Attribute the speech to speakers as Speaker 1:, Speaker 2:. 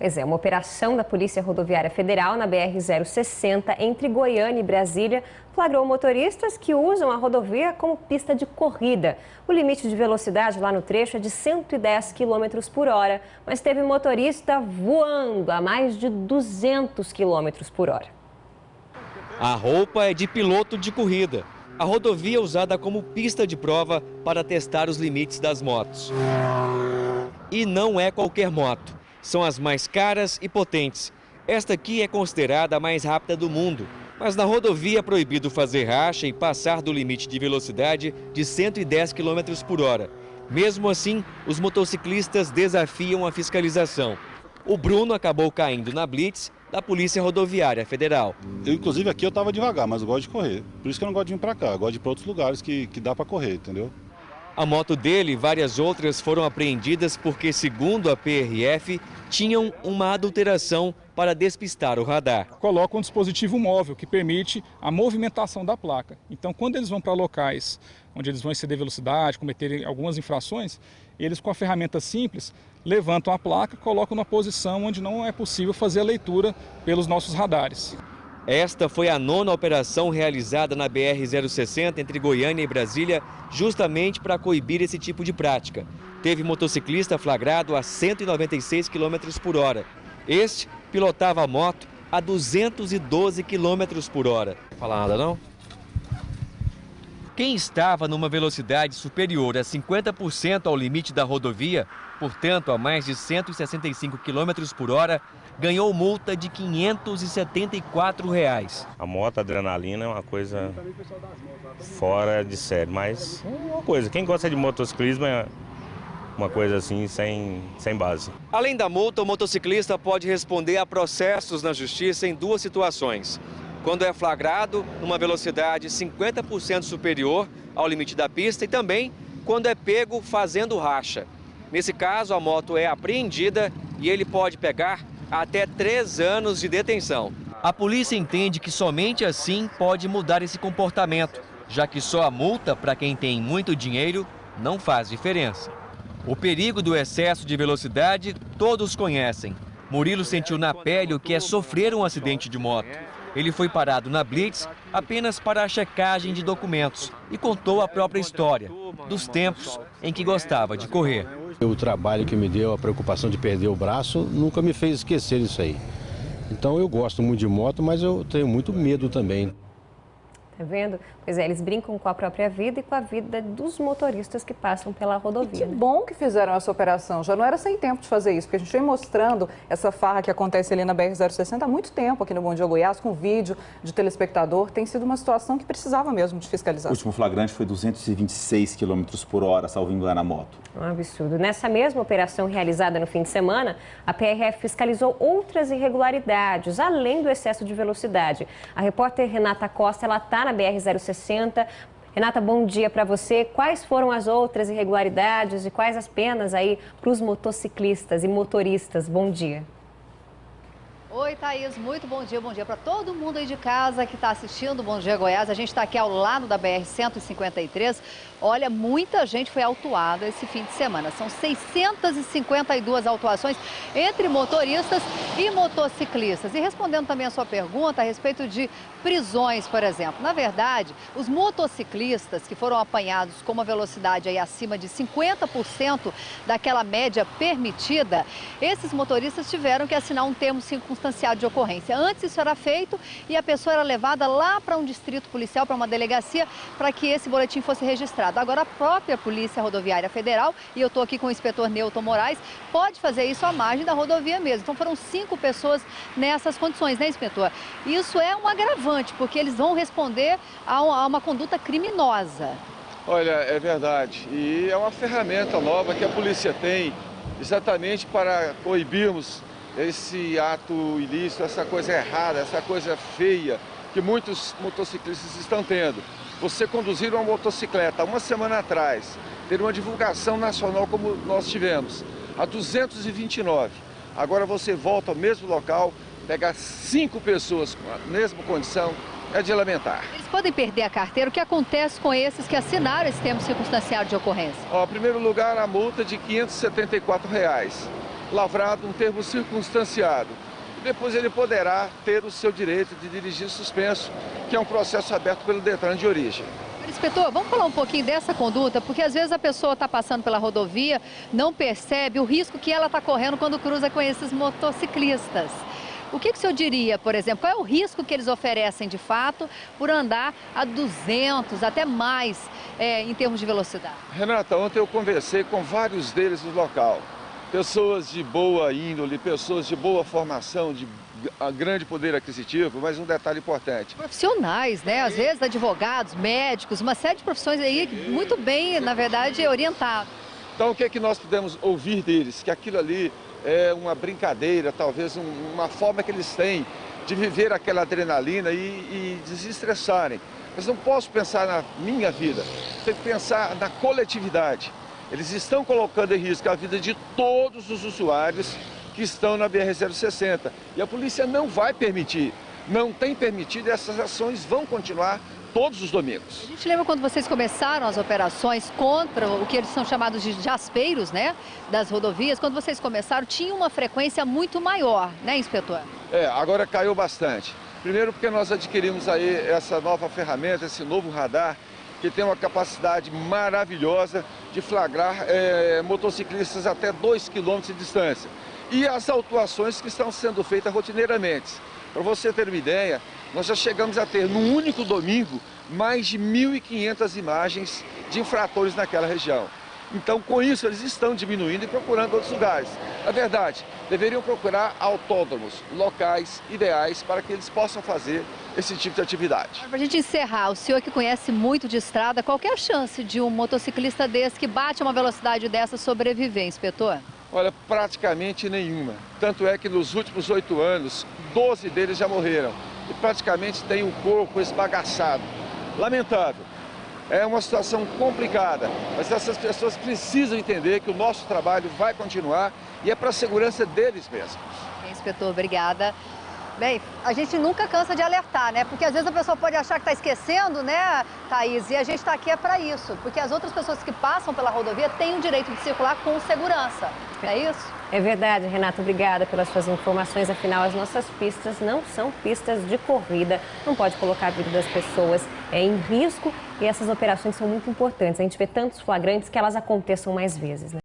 Speaker 1: Pois é, uma operação da Polícia Rodoviária Federal na BR-060 entre Goiânia e Brasília flagrou motoristas que usam a rodovia como pista de corrida. O limite de velocidade lá no trecho é de 110 km por hora, mas teve motorista voando a mais de 200 km por hora.
Speaker 2: A roupa é de piloto de corrida. A rodovia é usada como pista de prova para testar os limites das motos. E não é qualquer moto são as mais caras e potentes. Esta aqui é considerada a mais rápida do mundo, mas na rodovia é proibido fazer racha e passar do limite de velocidade de 110 km por hora. Mesmo assim, os motociclistas desafiam a fiscalização. O Bruno acabou caindo na blitz da Polícia Rodoviária Federal.
Speaker 3: Eu, inclusive, aqui eu estava devagar, mas eu gosto de correr. Por isso que eu não gosto de vir para cá, eu gosto de ir para outros lugares que, que dá para correr, entendeu?
Speaker 2: A moto dele e várias outras foram apreendidas porque, segundo a PRF, tinham uma adulteração para despistar o radar.
Speaker 4: Coloca um dispositivo móvel que permite a movimentação da placa. Então, quando eles vão para locais onde eles vão exceder velocidade, cometerem algumas infrações, eles com a ferramenta simples levantam a placa, colocam na posição onde não é possível fazer a leitura pelos nossos radares.
Speaker 2: Esta foi a nona operação realizada na BR-060 entre Goiânia e Brasília, justamente para coibir esse tipo de prática. Teve motociclista flagrado a 196 km por hora. Este pilotava a moto a 212 km por hora. Fala nada não? Quem estava numa velocidade superior a 50% ao limite da rodovia, portanto a mais de 165 km por hora, ganhou multa de 574 reais.
Speaker 5: A moto adrenalina é uma coisa fora de série, mas é uma coisa, quem gosta de motociclismo é uma coisa assim sem, sem base.
Speaker 2: Além da multa, o motociclista pode responder a processos na justiça em duas situações. Quando é flagrado numa velocidade 50% superior ao limite da pista e também quando é pego fazendo racha. Nesse caso, a moto é apreendida e ele pode pegar até três anos de detenção. A polícia entende que somente assim pode mudar esse comportamento, já que só a multa para quem tem muito dinheiro não faz diferença. O perigo do excesso de velocidade todos conhecem. Murilo sentiu na pele o que é sofrer um acidente de moto. Ele foi parado na Blitz apenas para a checagem de documentos e contou a própria história, dos tempos em que gostava de correr.
Speaker 6: O trabalho que me deu, a preocupação de perder o braço, nunca me fez esquecer isso aí. Então eu gosto muito de moto, mas eu tenho muito medo também.
Speaker 1: Tá vendo? Pois é, eles brincam com a própria vida e com a vida dos motoristas que passam pela rodovia.
Speaker 7: E que né? bom que fizeram essa operação. Já não era sem tempo de fazer isso, porque a gente vem mostrando essa farra que acontece ali na BR-060 há muito tempo aqui no Bom Dia Goiás, com vídeo de telespectador. Tem sido uma situação que precisava mesmo de fiscalização.
Speaker 8: O último flagrante foi 226 km por hora, salvo engano, a moto.
Speaker 1: Um absurdo. Nessa mesma operação realizada no fim de semana, a PRF fiscalizou outras irregularidades, além do excesso de velocidade. A repórter Renata Costa, ela está na BR-060. Renata, bom dia para você. Quais foram as outras irregularidades e quais as penas aí para os motociclistas e motoristas? Bom dia.
Speaker 9: Oi, Thaís, muito bom dia. Bom dia para todo mundo aí de casa que está assistindo Bom Dia Goiás. A gente está aqui ao lado da BR-153. Olha, muita gente foi autuada esse fim de semana. São 652 autuações entre motoristas e motociclistas. E respondendo também a sua pergunta a respeito de prisões, por exemplo. Na verdade, os motociclistas que foram apanhados com uma velocidade aí acima de 50% daquela média permitida, esses motoristas tiveram que assinar um termo circunstanciado de ocorrência. Antes isso era feito e a pessoa era levada lá para um distrito policial, para uma delegacia, para que esse boletim fosse registrado. Agora a própria Polícia Rodoviária Federal, e eu estou aqui com o inspetor Newton Moraes, pode fazer isso à margem da rodovia mesmo. Então foram cinco pessoas nessas condições, né, inspetor? Isso é um agravante porque eles vão responder a uma conduta criminosa.
Speaker 10: Olha, é verdade. E é uma ferramenta nova que a polícia tem exatamente para coibirmos esse ato ilícito, essa coisa errada, essa coisa feia que muitos motociclistas estão tendo. Você conduzir uma motocicleta uma semana atrás, ter uma divulgação nacional como nós tivemos, a 229. Agora você volta ao mesmo local, pegar cinco pessoas com a mesma condição é de lamentar.
Speaker 9: Eles podem perder a carteira. O que acontece com esses que assinaram esse termo circunstancial de ocorrência?
Speaker 10: Ó, em primeiro lugar, a multa de 574 reais. Lavrado um termo circunstanciado. Depois ele poderá ter o seu direito de dirigir suspenso, que é um processo aberto pelo Detran de origem.
Speaker 9: Inspetor, vamos falar um pouquinho dessa conduta, porque às vezes a pessoa está passando pela rodovia, não percebe o risco que ela está correndo quando cruza com esses motociclistas. O que, que o senhor diria, por exemplo, qual é o risco que eles oferecem de fato por andar a 200, até mais, é, em termos de velocidade?
Speaker 10: Renata, ontem eu conversei com vários deles no local. Pessoas de boa índole, pessoas de boa formação, de grande poder aquisitivo, mas um detalhe importante.
Speaker 9: Profissionais, né? Às vezes advogados, médicos, uma série de profissões aí muito bem, na verdade, orientados.
Speaker 10: Então o que é que nós podemos ouvir deles? Que aquilo ali é uma brincadeira, talvez um, uma forma que eles têm de viver aquela adrenalina e, e desestressarem. Mas não posso pensar na minha vida, tenho que pensar na coletividade. Eles estão colocando em risco a vida de todos os usuários que estão na BR-060. E a polícia não vai permitir, não tem permitido e essas ações vão continuar todos os domingos.
Speaker 9: A gente lembra quando vocês começaram as operações contra o que eles são chamados de jaspeiros, né, das rodovias, quando vocês começaram, tinha uma frequência muito maior, né, inspetor?
Speaker 10: É, agora caiu bastante. Primeiro porque nós adquirimos aí essa nova ferramenta, esse novo radar, que tem uma capacidade maravilhosa de flagrar é, motociclistas até 2 km de distância. E as autuações que estão sendo feitas rotineiramente. Para você ter uma ideia, nós já chegamos a ter, num único domingo, mais de 1.500 imagens de infratores naquela região. Então, com isso, eles estão diminuindo e procurando outros lugares. Na verdade, deveriam procurar autódromos, locais ideais para que eles possam fazer esse tipo de atividade.
Speaker 9: Para a gente encerrar, o senhor que conhece muito de estrada, qual é a chance de um motociclista desse que bate uma velocidade dessa sobreviver, inspetor?
Speaker 10: Olha, praticamente nenhuma. Tanto é que nos últimos oito anos, 12 deles já morreram. E praticamente tem o corpo esbagaçado. Lamentável. É uma situação complicada, mas essas pessoas precisam entender que o nosso trabalho vai continuar e é para a segurança deles mesmos.
Speaker 9: Bem, inspetor, obrigada. Bem, a gente nunca cansa de alertar, né? Porque às vezes a pessoa pode achar que está esquecendo, né, Thaís? E a gente está aqui é para isso. Porque as outras pessoas que passam pela rodovia têm o direito de circular com segurança. É isso?
Speaker 1: É verdade, Renata. Obrigada pelas suas informações. Afinal, as nossas pistas não são pistas de corrida. Não pode colocar a vida das pessoas em risco. E essas operações são muito importantes. A gente vê tantos flagrantes que elas aconteçam mais vezes, né?